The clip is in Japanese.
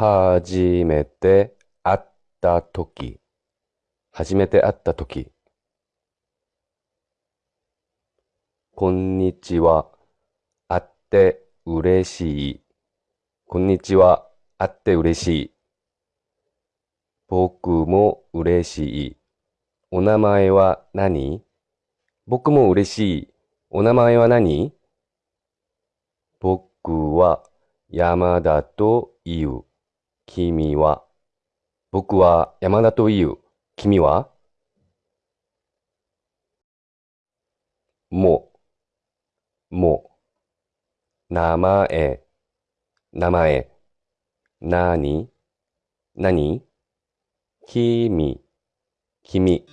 初めて会ったとき。初めて会ったとき。こんにちは。会って嬉しい。こんにちは。会って嬉しい。僕も嬉しい。お名前は何？僕も嬉しい。お名前は何？僕は山田と言う。君は僕は山田と言う。君はも、も、名前、名前、なに、なに君、君。